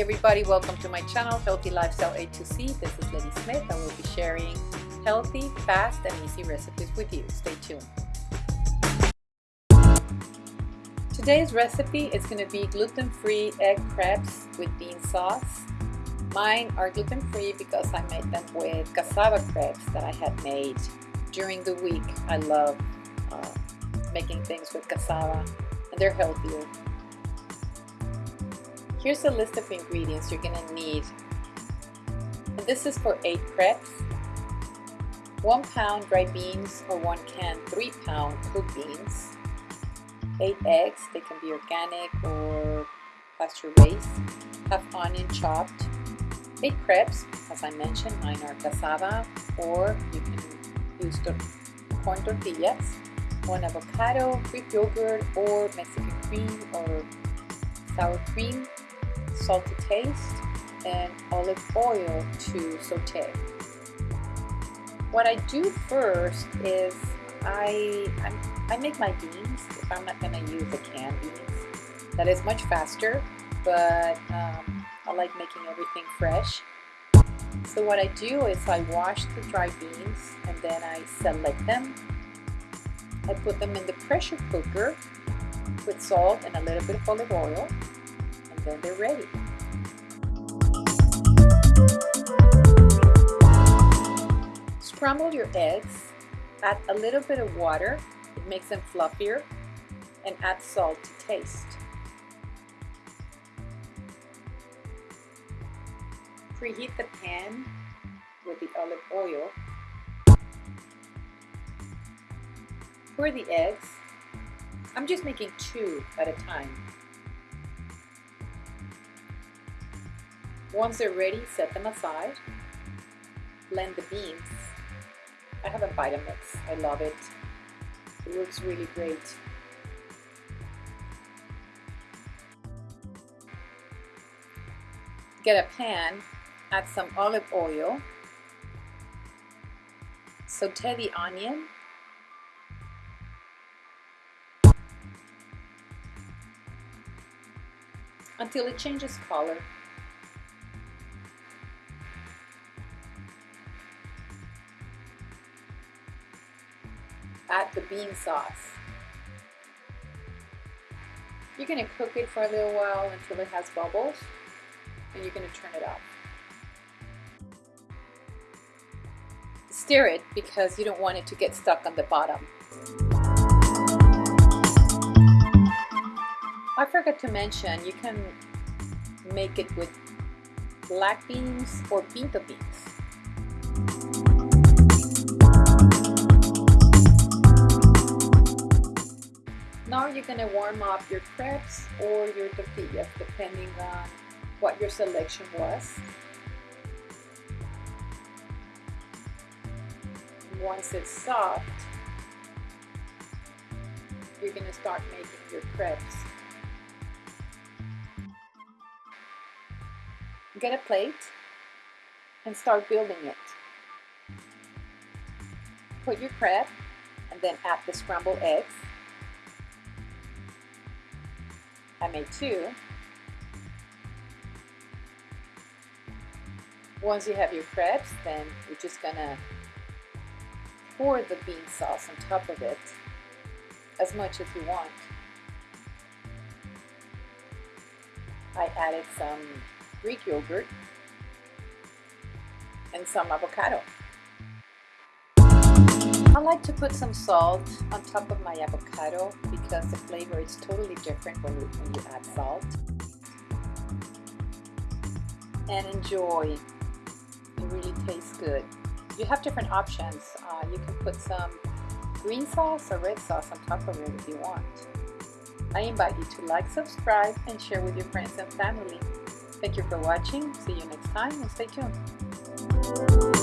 everybody, welcome to my channel, Healthy Lifestyle A to C. This is Letty Smith. and we'll be sharing healthy, fast, and easy recipes with you. Stay tuned. Today's recipe is going to be gluten-free egg crepes with bean sauce. Mine are gluten-free because I made them with cassava crepes that I had made during the week. I love uh, making things with cassava and they're healthier. Here's a list of ingredients you're gonna need. This is for 8 crepes. 1 pound dry beans or 1 can 3 pound cooked beans. 8 eggs, they can be organic or pasture raised. Half onion chopped. 8 crepes, as I mentioned, mine are cassava or you can use corn tortillas. 1 avocado, Greek yogurt or Mexican cream or sour cream salt to taste, and olive oil to saute. What I do first is I, I, I make my beans if I'm not going to use the canned beans. That is much faster, but um, I like making everything fresh. So what I do is I wash the dry beans and then I select them. I put them in the pressure cooker with salt and a little bit of olive oil then they're ready. Scramble your eggs, add a little bit of water, it makes them fluffier, and add salt to taste. Preheat the pan with the olive oil. Pour the eggs. I'm just making two at a time. Once they're ready, set them aside. Blend the beans. I have a Vitamix. I love it. It works really great. Get a pan, add some olive oil, saute the onion, until it changes color. Add the bean sauce. You're going to cook it for a little while until it has bubbles and you're going to turn it off. Stir it because you don't want it to get stuck on the bottom. I forgot to mention you can make it with black beans or pinto beans. You're going to warm up your crepes or your tortillas depending on what your selection was. Once it's soft, you're going to start making your crepes. Get a plate and start building it. Put your crepe and then add the scrambled eggs. I made two. Once you have your crepes, then you're just gonna pour the bean sauce on top of it as much as you want. I added some Greek yogurt and some avocado. I like to put some salt on top of my avocado because the flavor is totally different when you, when you add salt. And enjoy. It really tastes good. You have different options. Uh, you can put some green sauce or red sauce on top of it if you want. I invite you to like, subscribe, and share with your friends and family. Thank you for watching. See you next time and stay tuned.